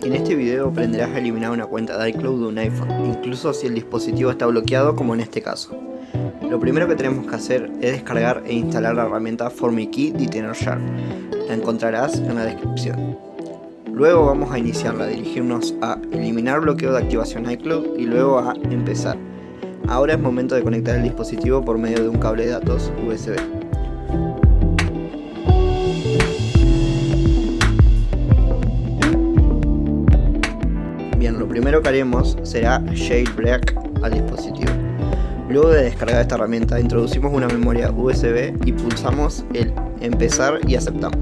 En este video aprenderás a eliminar una cuenta de iCloud de un iPhone, incluso si el dispositivo está bloqueado como en este caso. Lo primero que tenemos que hacer es descargar e instalar la herramienta FormiKey Detainer Sharp. La encontrarás en la descripción. Luego vamos a iniciarla, dirigirnos a eliminar bloqueo de activación iCloud y luego a empezar. Ahora es momento de conectar el dispositivo por medio de un cable de datos USB. Lo primero que haremos será jailbreak al dispositivo. Luego de descargar esta herramienta, introducimos una memoria USB y pulsamos el empezar y aceptamos.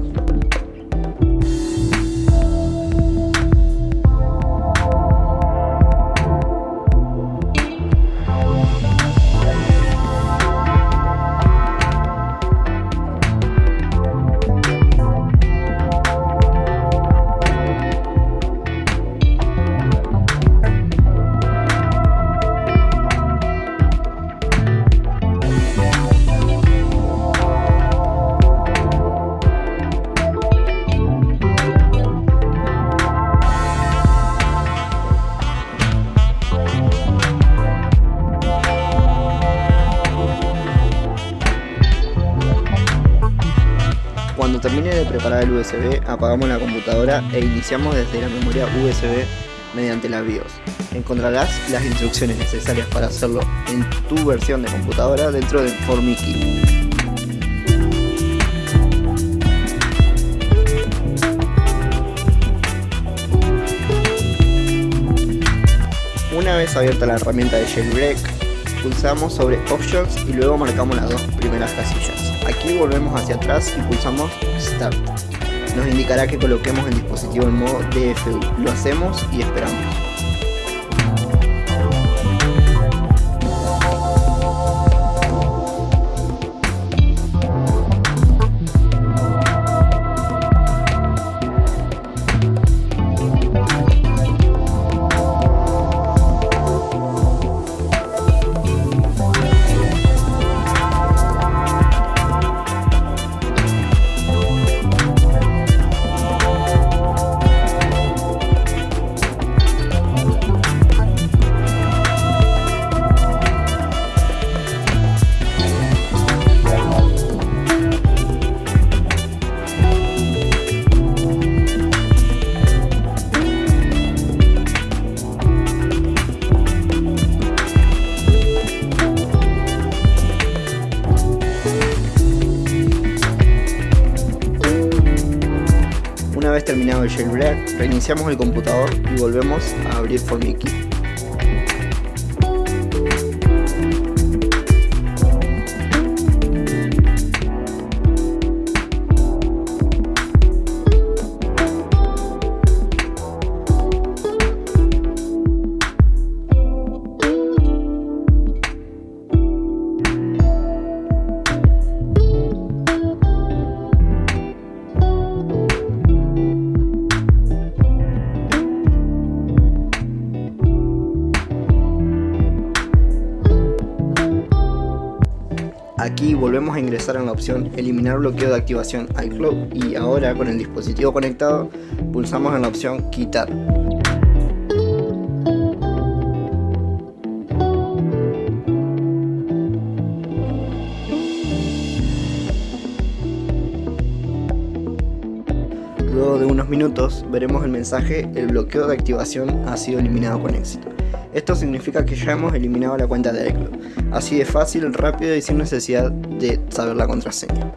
Termine de preparar el USB, apagamos la computadora e iniciamos desde la memoria USB mediante la BIOS. Encontrarás las instrucciones necesarias para hacerlo en tu versión de computadora dentro del FormiKey. Una vez abierta la herramienta de Jailbreak, pulsamos sobre Options y luego marcamos las dos primeras casillas. Aquí volvemos hacia atrás y pulsamos Start. Nos indicará que coloquemos el dispositivo en modo DFU. Lo hacemos y esperamos. Terminado el jailbreak, reiniciamos el computador y volvemos a abrir FormiKey. Aquí volvemos a ingresar en la opción eliminar bloqueo de activación iCloud y ahora con el dispositivo conectado pulsamos en la opción quitar. Luego de unos minutos veremos el mensaje el bloqueo de activación ha sido eliminado con éxito. Esto significa que ya hemos eliminado la cuenta de iCloud. Así de fácil, rápido y sin necesidad de saber la contraseña.